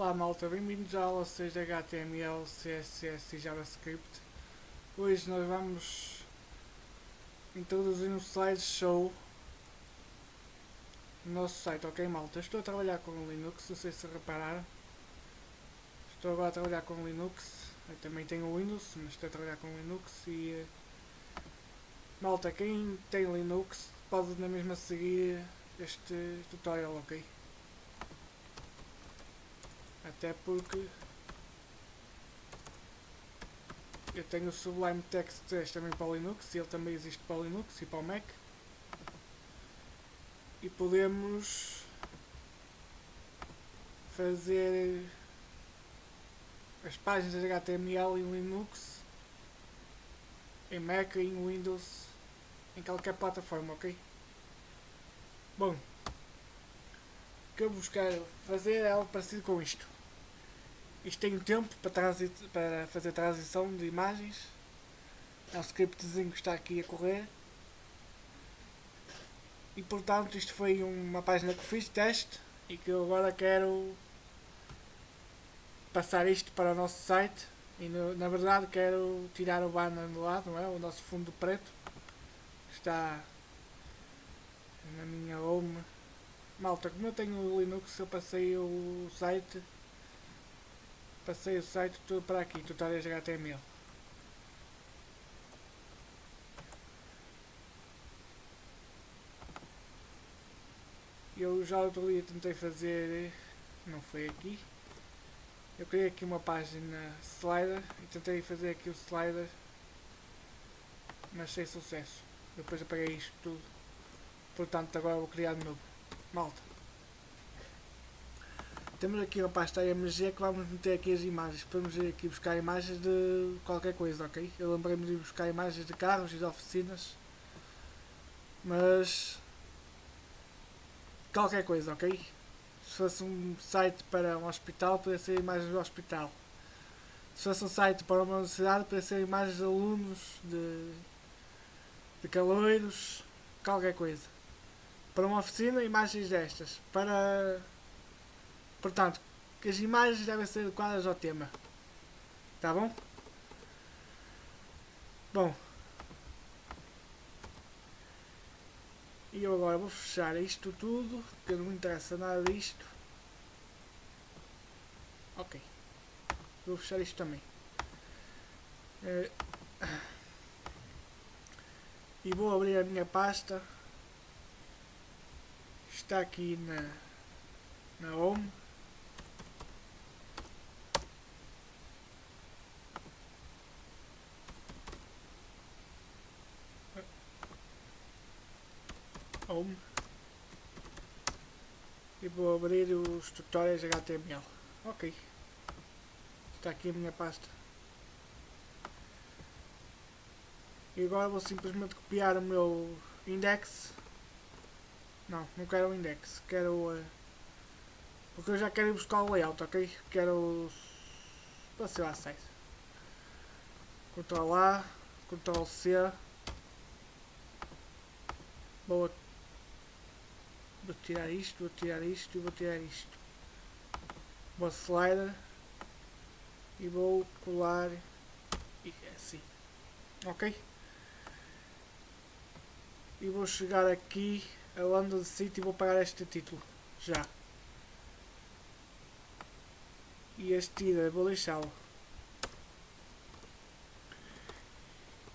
Olá malta, bem-vindos à aula 6 de HTML, CSS e JavaScript. Hoje nós vamos introduzir um slideshow no nosso site, ok malta? Estou a trabalhar com Linux, não sei se repararam. Estou agora a trabalhar com Linux, eu também tenho Windows, mas estou a trabalhar com Linux e... Eh, malta, quem tem Linux pode na mesma seguir este tutorial, ok? Até porque eu tenho o Sublime Text 3 também para Linux, ele também existe para Linux e para o Mac. E podemos fazer as páginas de HTML em Linux, em Mac, em Windows, em qualquer plataforma, ok? Bom, que eu quero fazer é algo parecido com isto. Isto tem tempo para, para fazer transição de imagens. É um scriptzinho que está aqui a correr. E portanto isto foi uma página que fiz teste e que eu agora quero passar isto para o nosso site e no, na verdade quero tirar o banner do lado, não é? o nosso fundo preto está na minha home malta, como eu tenho o Linux eu passei o site Passei o site tudo para aqui, tutoriais HTML. Eu já outro dia tentei fazer, não foi aqui. Eu criei aqui uma página slider e tentei fazer aqui o slider, mas sem sucesso. Depois apaguei isto tudo. Portanto agora vou criar de novo. Malta. Temos aqui uma pasta IMG que vamos meter aqui as imagens. Podemos ir aqui buscar imagens de qualquer coisa, ok? Eu lembrei-me de buscar imagens de carros e de oficinas. Mas... Qualquer coisa, ok? Se fosse um site para um hospital, poderia ser imagens do hospital. Se fosse um site para uma universidade, poderia ser imagens de alunos, de, de caloiros, qualquer coisa. Para uma oficina, imagens destas. Para Portanto, que as imagens devem ser adequadas ao tema. Tá bom? Bom. E eu agora vou fechar isto tudo, porque não me interessa nada disto. Ok. Vou fechar isto também. É... E vou abrir a minha pasta. Está aqui na, na home. Home e vou abrir os tutoriais HTML. Ok. Está aqui a minha pasta. E agora vou simplesmente copiar o meu index. Não, não quero o index. Quero... Uh, porque eu já quero ir buscar o layout, ok? Quero... Para ser acesso. Ctrl A, Ctrl C. Vou Vou tirar isto, vou tirar isto e vou tirar isto. Vou slider e vou colar e é assim. Ok? E vou chegar aqui a London City vou pagar este título. Já. E este ida vou deixá-lo.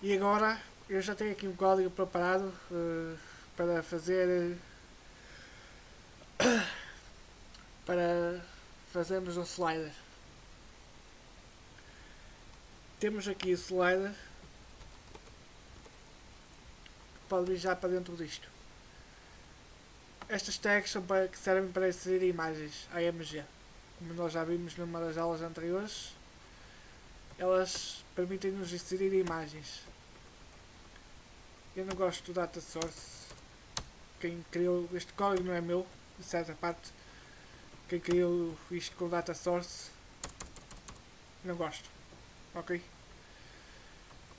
E agora eu já tenho aqui um código preparado uh, para fazer para fazermos um slider. Temos aqui o slider pode vir já para dentro disto. Estas tags são para, que servem para inserir imagens AMG. Como nós já vimos numa das aulas anteriores, elas permitem-nos inserir imagens. Eu não gosto do data source. Quem criou este código não é meu, de certa parte quem criou isto com data source não gosto ok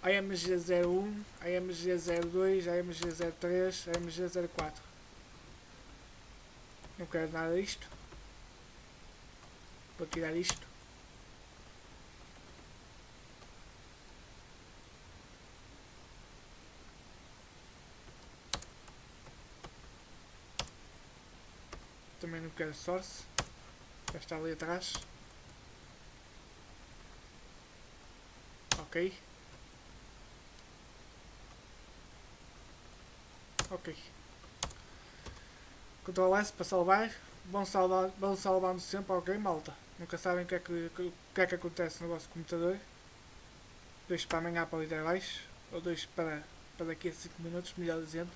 AMG01 AMG02 AMG03 AMG04 não quero nada disto Vou tirar isto. Também não quero source. Já está ali atrás. Ok. Ok. Ctrl S para salvar. Vão, salvar, vão salvando sempre, ok malta. Nunca sabem o que é que, o que, é que acontece no vosso computador. Deixo para amanhã para ali abaixo. Ou deixo para, para daqui a 5 minutos, melhor dizendo.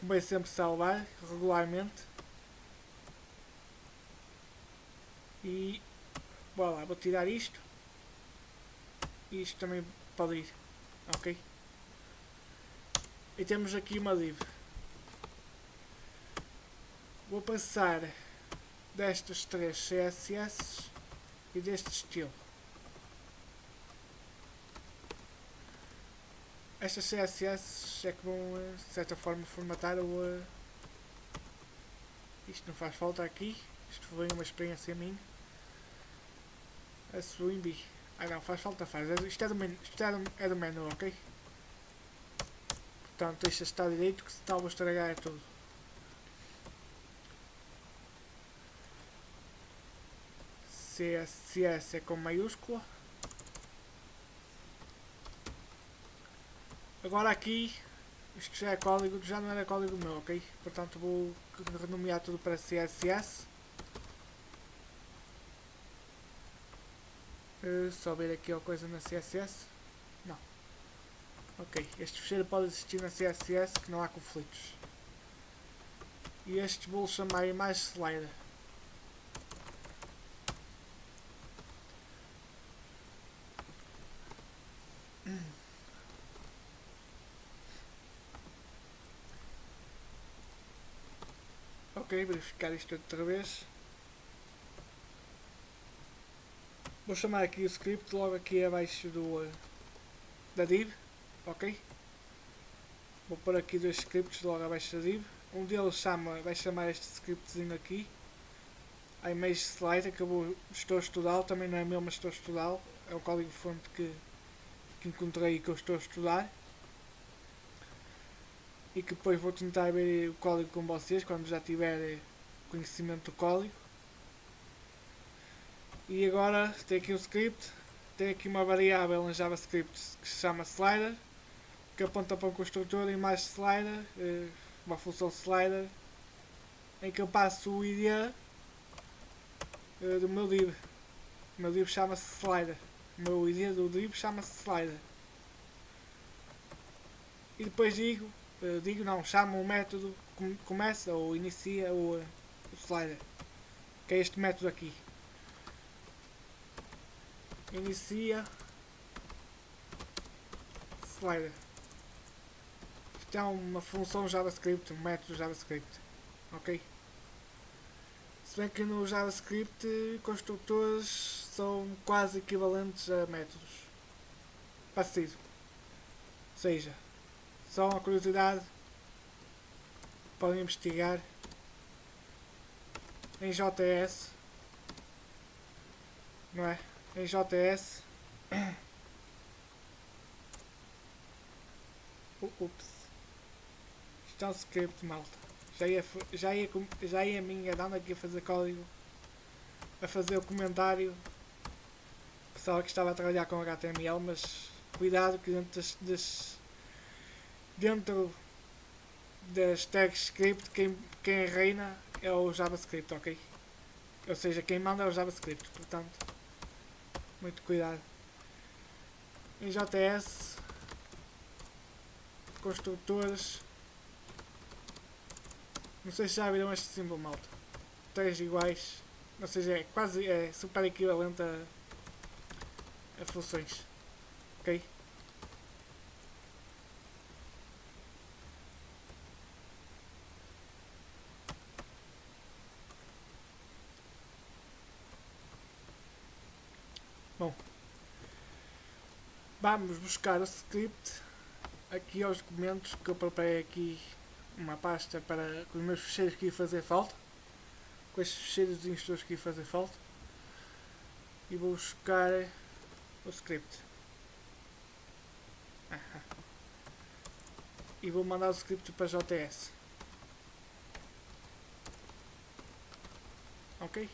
Convém sempre salvar regularmente. E bora lá, vou tirar isto. E isto também pode ir. Ok? E temos aqui uma div. Vou passar destas três CSS e deste estilo. Estas CSS é que vão, eh, de certa forma, formatar o... Uh, isto não faz falta aqui. Isto foi uma experiência minha. A Swimby. Ah não, faz falta, faz. Isto é do menu, isto é do, é do menu ok? Portanto, deixa estar direito que senão vou estragar tudo. CSS é com maiúscula. Agora aqui, isto já é código, já não era código meu, ok? Portanto vou renomear tudo para CSS. Uh, só ver aqui alguma coisa na CSS. Não. Ok, este fecheiro pode existir na CSS que não há conflitos. E este vou chamar mais slider. Verificar isto outra vez. Vou chamar aqui o script logo aqui abaixo do, da div, ok? Vou pôr aqui dois scripts logo abaixo da div. Um deles chama, vai chamar este scriptzinho aqui. A image slider que eu estou a estudar, também não é meu, mas estou a estudar. É o código fonte que, que encontrei e que eu estou a estudar e que depois vou tentar ver o código com vocês quando já tiver conhecimento do código. E agora tem aqui um script, tem aqui uma variável em JavaScript que se chama slider, que aponta para um construtor e mais slider, eh, uma função slider, em que eu passo o ID eh, do meu div. O meu div chama-se slider. O meu ID do div chama-se slider. E depois digo digo não, chamo o método que começa ou inicia o, o slider, que é este método aqui. Inicia slider. Isto é uma função JavaScript, um método JavaScript, ok? Se bem que no JavaScript construtores são quase equivalentes a métodos. Parecido. Ou seja, só uma curiosidade. Podem investigar. Em JS. Não é? Em JS. Ups. Isto é um script, malta. Já ia, já ia, já ia me enganando aqui a fazer código. A fazer o comentário. Pessoal que estava a trabalhar com HTML, mas cuidado que dentro das, das dentro das tags script quem, quem reina é o JavaScript, ok? Ou seja, quem manda é o JavaScript, portanto, muito cuidado. Em JS, construtores, não sei se já viram este símbolo, malta. Três iguais, ou seja, é quase é super equivalente a, a funções, ok? Bom, vamos buscar o script aqui aos documentos que eu preparei aqui uma pasta para os meus fecheiros que ia fazer falta. com estes fecheiros todos que fazer falta. E vou buscar o script. E vou mandar o script para JS ok?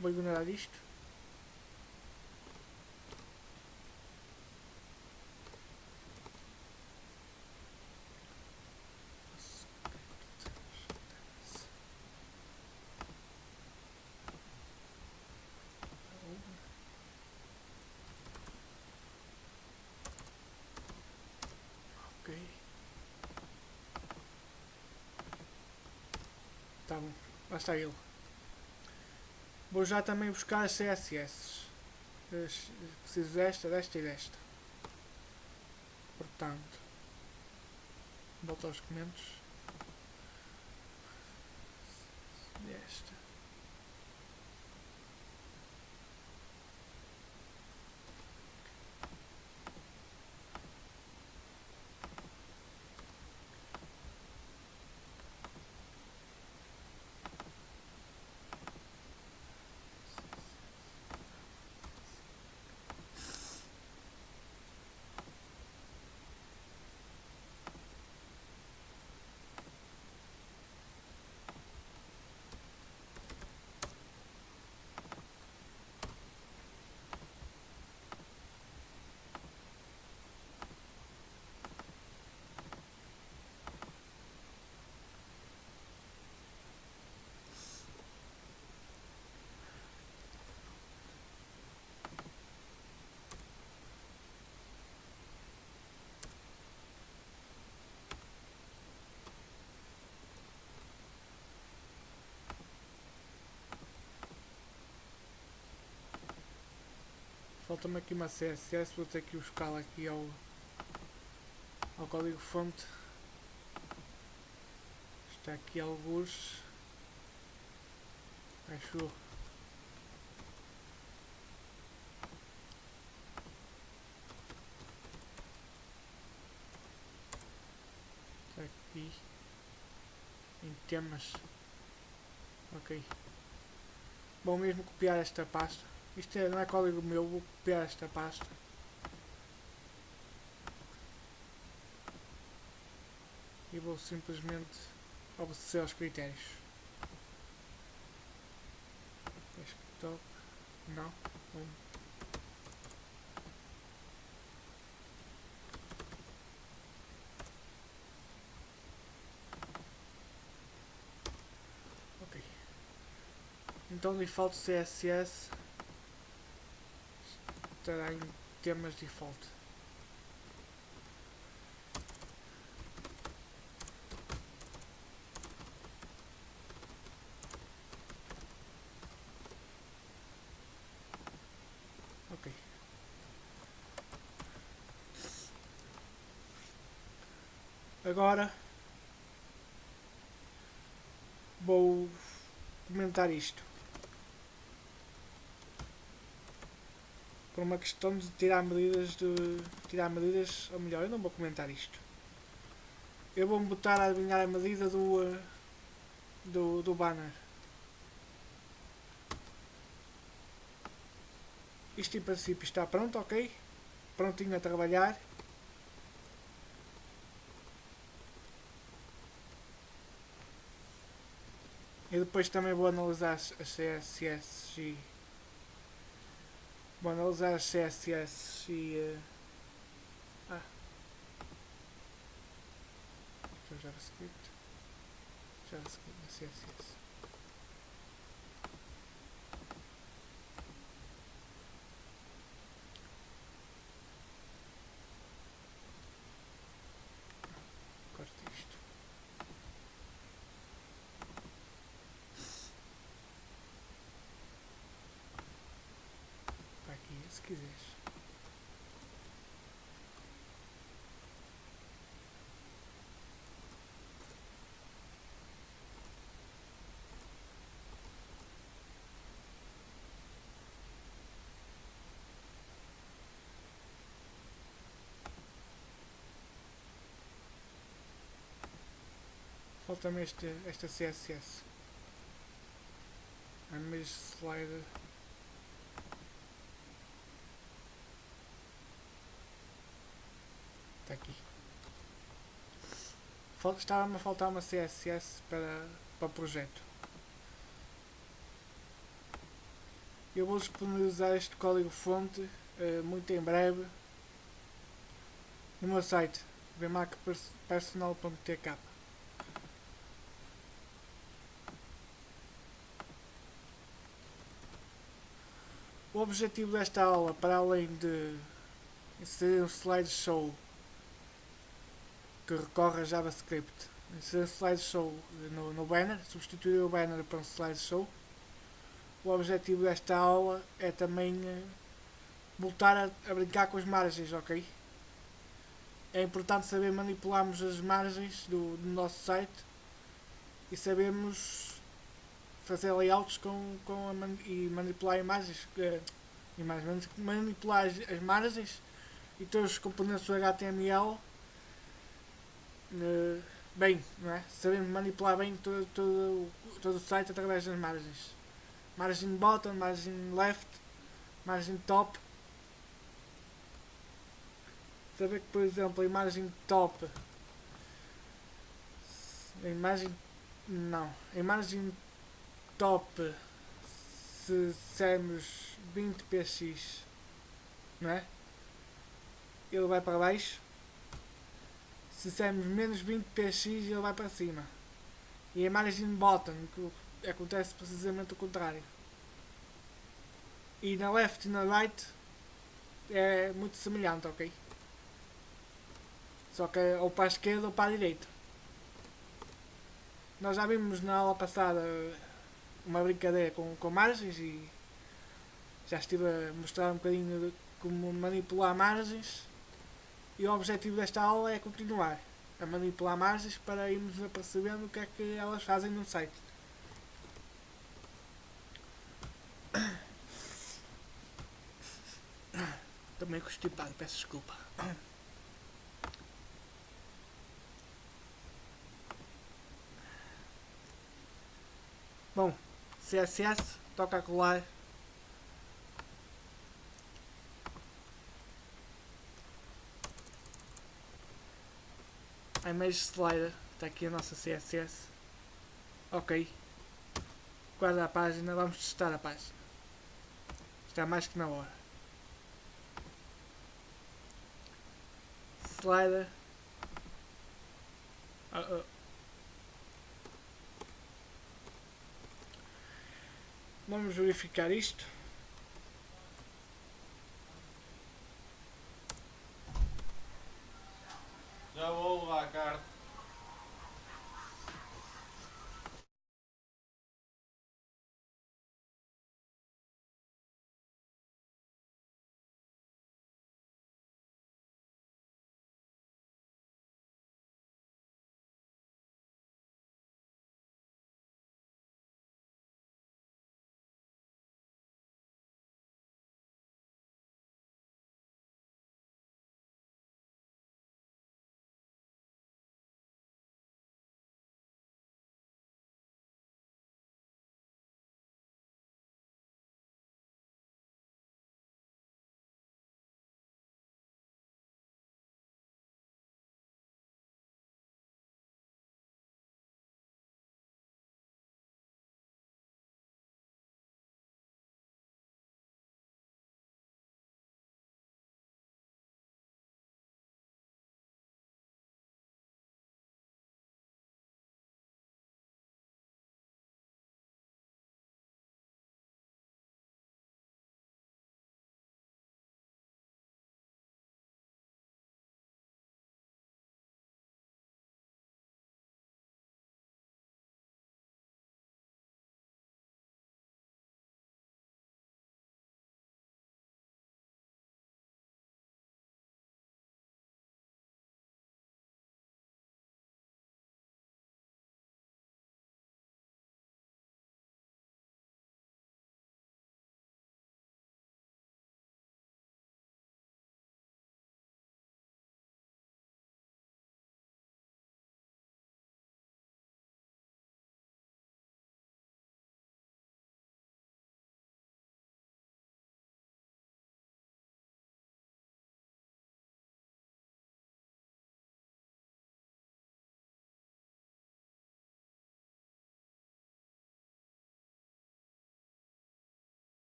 Vou ignorar isto Tá bom, lá está ele. Vou já também buscar as CSS. Preciso desta, desta e desta. Portanto, volto aos documentos. Desta. Falta-me aqui uma CSS, vou ter que buscá-la aqui ao, ao código fonte. Está aqui alguns. Acho. Está aqui. Em temas. Ok. Bom mesmo copiar esta pasta. Isto é, não é código meu, vou copiar esta pasta. E vou simplesmente obedecer aos critérios. Desktop, não, home. Ok. Então lhe falta CSS estará em temas default. Ok. Agora vou comentar isto. Uma questão de tirar medidas de tirar medidas, ou melhor, eu não vou comentar isto. Eu vou-me botar a adivinhar a medida do, eh, do, do banner. Isto em princípio está pronto, ok? Prontinho a trabalhar. E depois também vou analisar as CSS e Bom, analisar CSS e... Uh... Ah. Aqui é o JavaScript. JavaScript CSS. Quiseres. Falta-me esta CSS. Image slider. Está aqui. Estava-me a faltar uma CSS para, para o projeto. Eu vou disponibilizar este código fonte uh, muito em breve no meu site vmacpersonal.tk O objetivo desta aula, para além de inserir um slideshow que recorre a JavaScript, inserir slideshow no, no banner, substituir o banner para um slideshow, o objetivo desta aula é também uh, voltar a, a, brincar com as margens, ok? É importante saber manipularmos as margens do, do nosso site e sabemos fazer layouts com, com man, e manipular imagens, uh, imagens, manipular as margens e todos os componentes do HTML eh, bem, não é? Sabemos manipular bem todo, todo, todo o site através das margens. Margem bottom, margem left, margem top. Saber que, por exemplo, a imagem top, a imagem, não, a imagem top se dissermos 20 px não é? ele vai para baixo se dissermos menos 20 px ele vai para cima e a margem bottom que acontece precisamente o contrário e na left e na right é muito semelhante, ok? Só que ou para a esquerda ou para a direita. Nós já vimos na aula passada uma brincadeira com, com margens e já estive a mostrar um bocadinho como manipular margens e o objetivo desta aula é continuar a manipular margens para irmos apercebendo o que é que elas fazem no site. Também constipado, peço desculpa. Bom, CSS, toca a colar. Image slider, está aqui a nossa CSS. Ok. Guarda a página, vamos testar a página. Está mais que na hora. Slider. Uh -oh. Vamos verificar isto.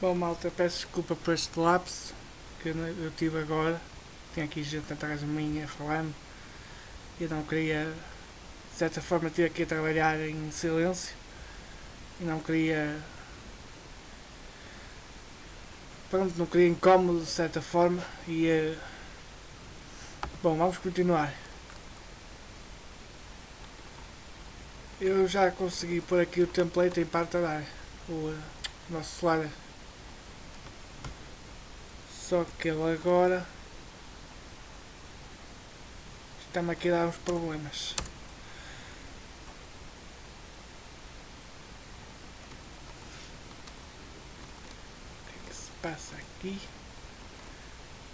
Bom malta, peço desculpa por este lapso que eu tive agora. Tinha aqui gente atrás de mim a falar-me. Eu não queria, de certa forma, ter aqui a trabalhar em silêncio. E não queria. Pronto, não queria incómodo de certa forma. E. Uh, bom, vamos continuar. Eu já consegui pôr aqui o template em parte a o uh, nosso celular só que ele agora está-me aqui a dar uns problemas. O que é que se passa aqui?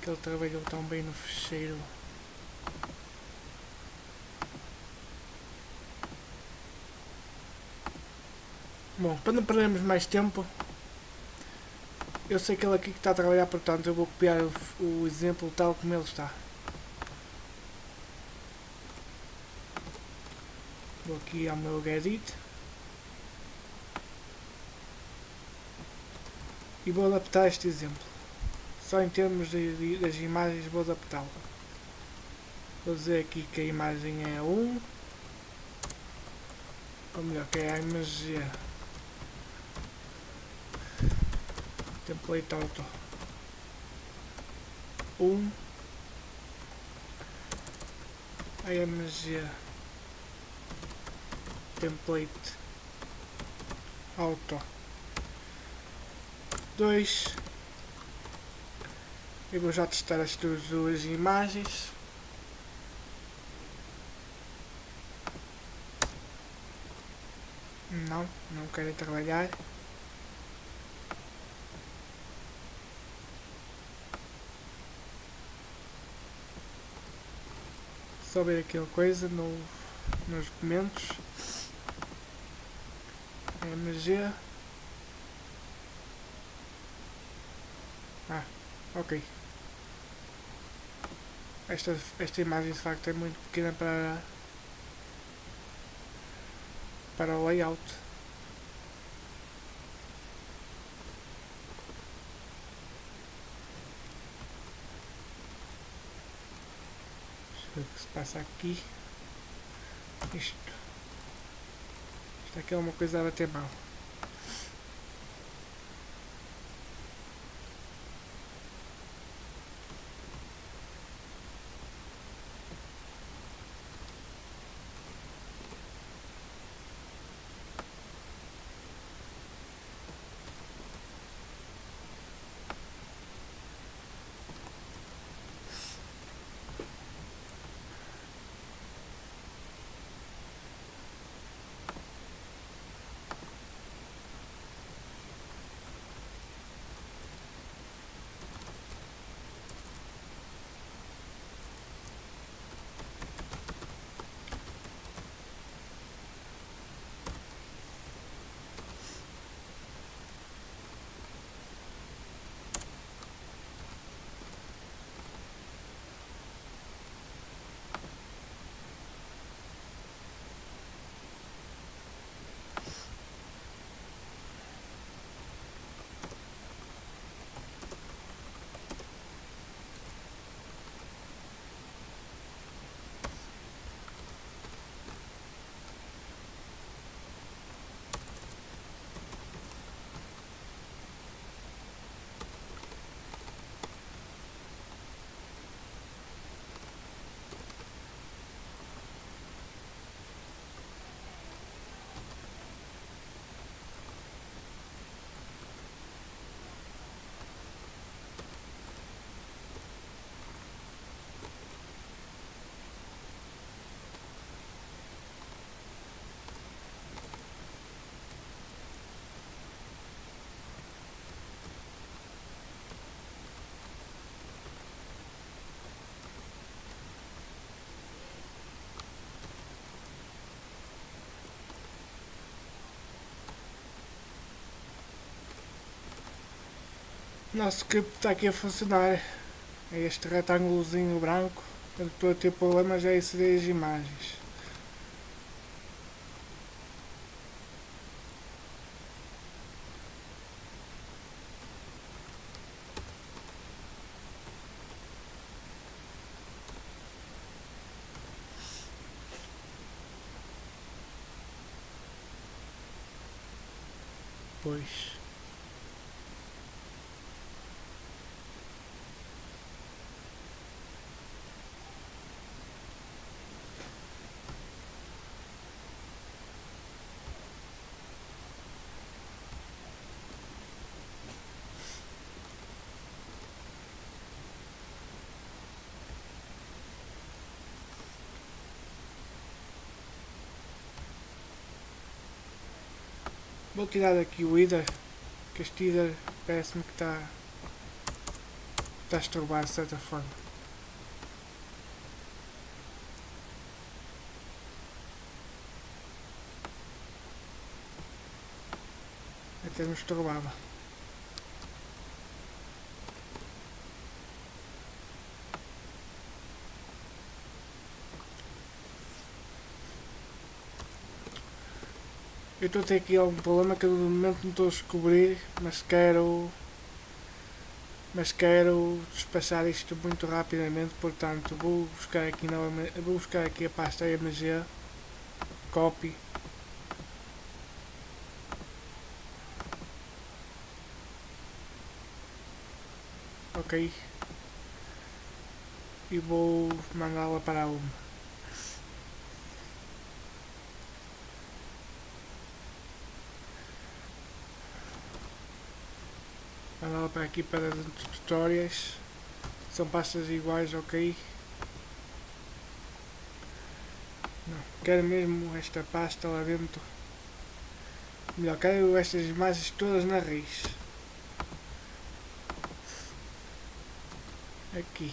Que ele trabalhou tão bem no fecheiro. Bom, para não perdermos mais tempo, eu sei que ele aqui que está a trabalhar, portanto eu vou copiar o, o exemplo tal como ele está. Vou aqui ao meu Gedit. E vou adaptar este exemplo. Só em termos de, de, das imagens vou adaptá-lo. Vou dizer aqui que a imagem é 1. Ou melhor, que é a imagem template auto 1 img template. Auto. 2 eu vou já testar as duas imagens. Não, não quero trabalhar só ver aqui uma coisa no, nos documentos. MG. Ah, ok. Esta, esta imagem de facto é muito pequena para, para o layout. O que se passa aqui. Isto. Isto aqui é uma coisa a Nosso script está aqui a funcionar. É este retângulozinho branco. Estou a ter problemas é inserir as imagens. Pois. Vou tirar daqui o Ida, que este Ida parece-me que está está a estorbar de certa forma. Até me estorbava. Eu estou a ter aqui algum problema que eu no momento não estou a descobrir, mas quero mas quero despachar isto muito rapidamente, portanto vou buscar aqui novamente, vou buscar aqui a pasta MG, copy. Ok. E vou mandá-la para uma mandá-la para aqui para tutoriais. São pastas iguais, ok? Não, quero mesmo esta pasta lá dentro. Melhor, quero estas imagens todas na raiz. Aqui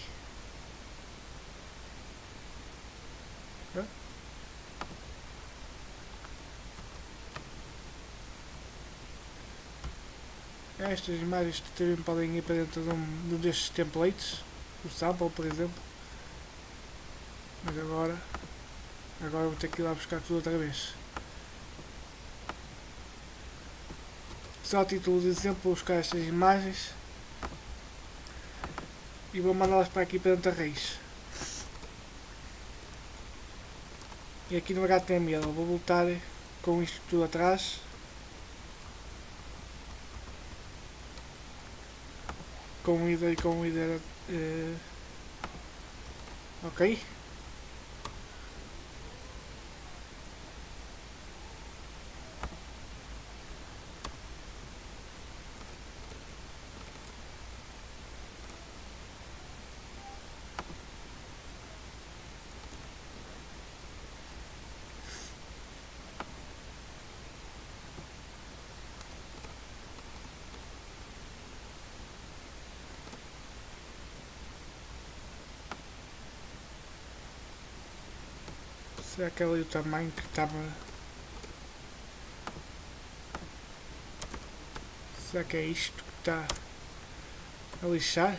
estas imagens que também podem ir para dentro de um, de um destes templates o sample por exemplo. Mas agora agora vou ter que ir lá buscar tudo outra vez. Só a título de exemplo vou buscar estas imagens e vou mandá-las para aqui para dentro da raiz. E aqui no HTML vou voltar com isto tudo atrás com ida e com ida uh, ok Será é ali o tamanho que estava... Será que é isto que está a lixar?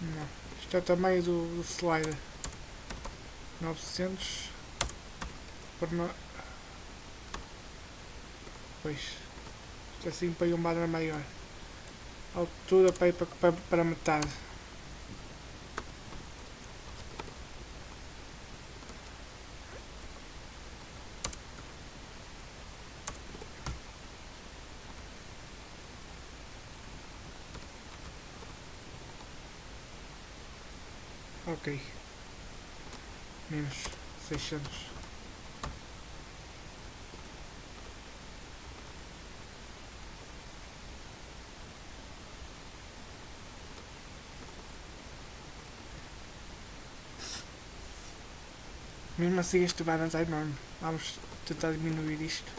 Não. Isto é o tamanho do, do slider. 900 por no... Pois. Isto é assim para um banner maior altura para ir para, para, para metade. Ok. Menos seiscentos. Mesmo assim este balance é enorme. Vamos tentar diminuir isto.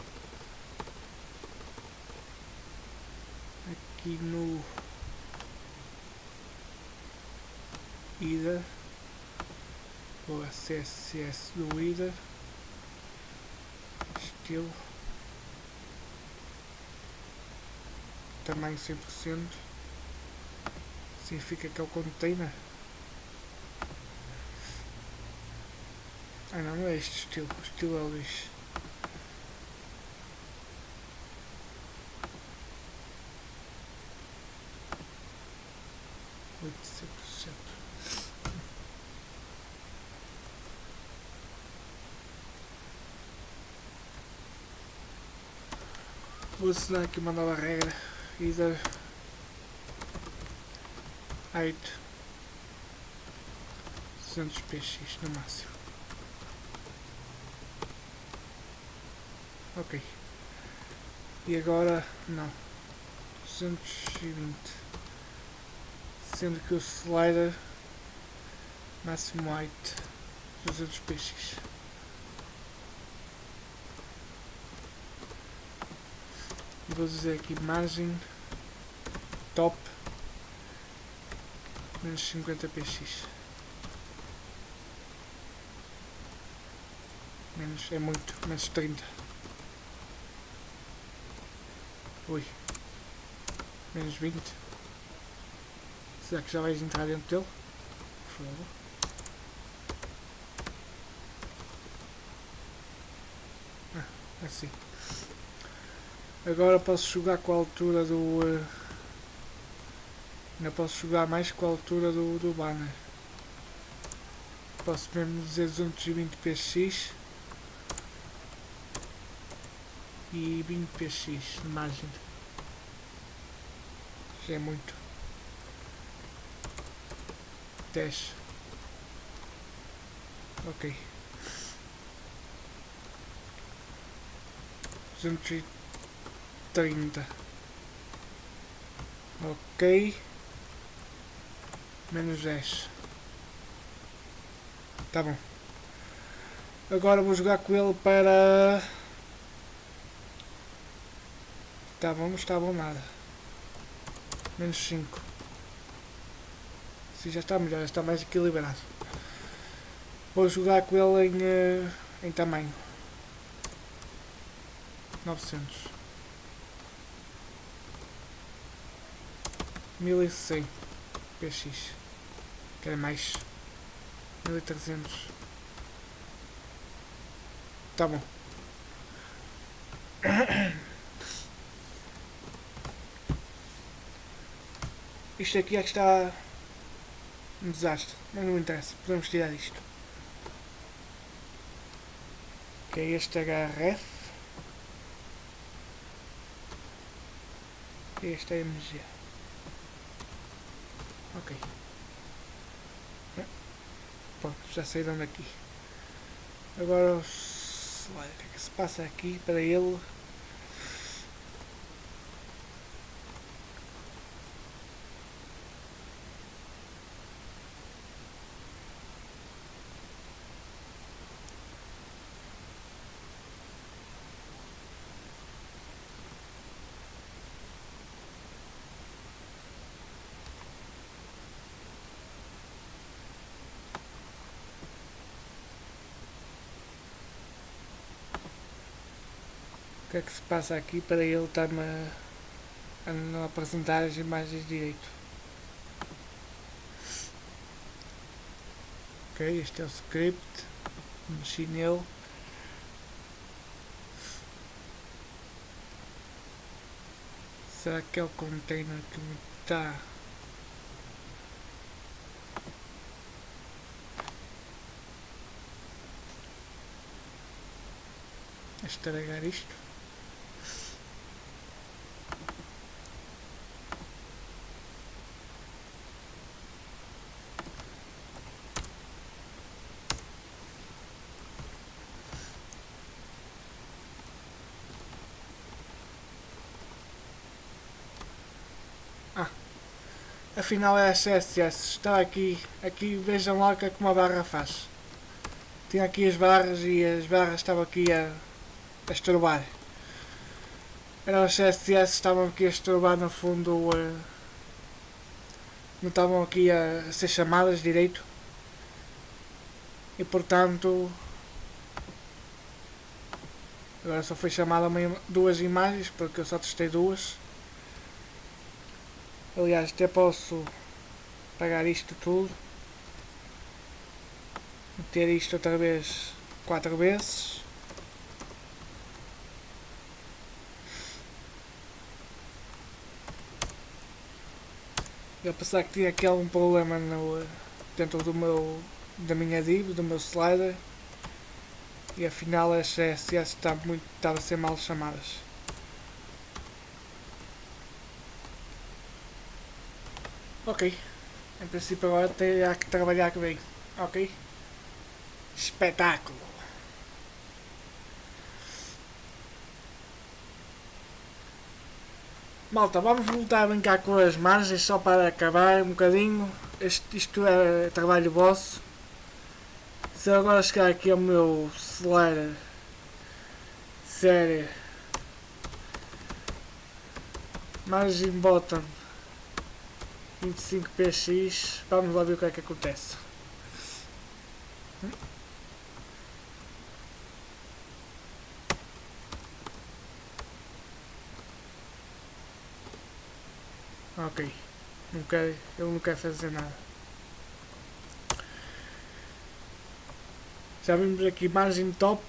Aqui no ida o CSS do ida estilo tamanho 100% significa que é o container Ah não, não é este estilo, o estilo é o lixo. Vou assinar aqui uma nova regra. Either height 200 px no máximo. Ok. E agora não. 220. Sendo que o slider máximo height 200 px. E vou dizer aqui margem top menos 50 px. Menos é muito, menos 30. Ui. Menos 20. Será que já vais entrar dentro dele? Por favor. Ah, assim. Agora posso jogar com a altura do... Uh, ainda posso jogar mais com a altura do, do banner. Posso mesmo dizer 220 px e 20 px de margem. Já é muito. 10. Ok. 230. Ok. Menos 10. Tá bom. Agora vou jogar com ele para... Tá bom, não está bom nada. Menos 5. Sim, já está melhor, já está mais equilibrado. Vou jogar com ele em, uh, em tamanho. 900. 1100 px. Quer mais? 1300. Tá bom. Isto aqui é que está um desastre, mas não interessa, podemos tirar isto. Que é este HRF. E este é MG. Ok. Pronto, já saíram daqui. Agora o slide, o que é que se passa aqui para ele? Que é que se passa aqui para ele estar-me a, não apresentar as imagens direito. Ok, este é o script, mexi nele. Será que é o container que me está estragar isto? Afinal é a CSS. Está aqui, aqui vejam lá que é que uma barra faz. Tinha aqui as barras e as barras estavam aqui a, a estorbar. Eram as CSS estavam aqui a estorbar no fundo. Uh, não estavam aqui a, a ser chamadas direito. E portanto agora só foi chamada duas imagens porque eu só testei duas Aliás, até posso pagar isto tudo. Meter isto outra vez quatro vezes. Eu pensar que tinha aqui algum problema no, dentro do meu, da minha div, do meu slider. E afinal as CSS está muito, estava a ser mal chamadas. Ok. Em princípio agora terá que trabalhar bem. Ok? Espetáculo. Malta, vamos voltar a brincar com as margens só para acabar um bocadinho. Este, isto é trabalho vosso. Se eu agora chegar aqui ao meu celular série margem bottom 25px, vamos lá ver o que é que acontece. Ok. Não quero, eu não quero fazer nada. Já vimos aqui margem top.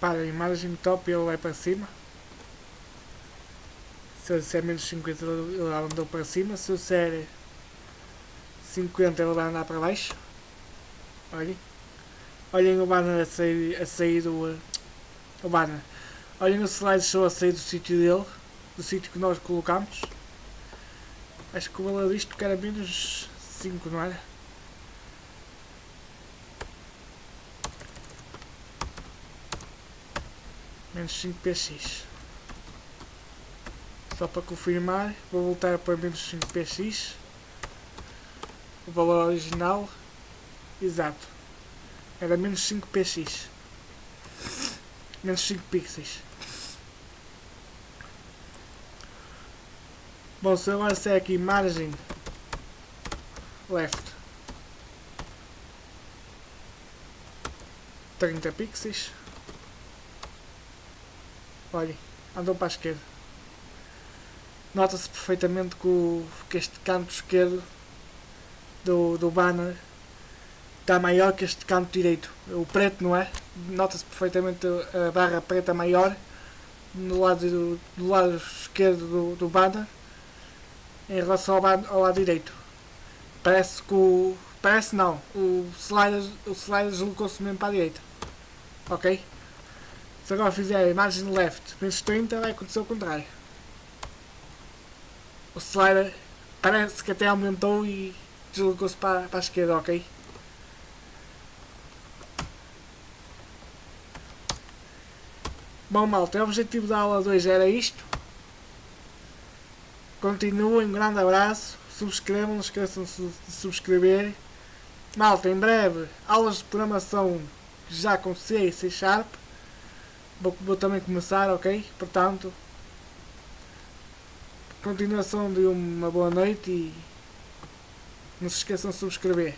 Para a imagem top ele vai para cima. Se eu disser menos 50 ele andou para cima. Se eu disser 50 ele vai andar para baixo. Olhem. Olhem o banner a sair, a sair do. O banner. Olhem o slideshow a sair do sítio dele. Do sítio que nós colocamos. Acho que o valor disto que era menos 5, não era? Menos 5 px. Só para confirmar, vou voltar para menos 5 px. O valor original. Exato. Era menos 5 px. Menos 5 pixels. Bom, se agora se aqui margem left 30 pixels olhem, andou para a esquerda nota-se perfeitamente que, o, que este canto esquerdo do, do banner está maior que este canto direito. O preto não é? Nota-se perfeitamente a barra preta maior no lado, do, do lado esquerdo do, do banner em relação ao, ao lado direito. Parece que o. Parece não. O slider, o slider deslocou-se mesmo para a direita. Ok? Se agora fizer a imagem left menos 30 vai acontecer o contrário o slider parece que até aumentou e deslocou-se para, para a esquerda, ok? Bom malta, o objetivo da aula 2 era isto. Continuem, um grande abraço, subscrevam, não esqueçam de subscrever. Malta, em breve, aulas de programação já com C e C Sharp. Vou, vou também começar, ok? Portanto, continuação de uma boa noite e não se esqueçam de subscrever.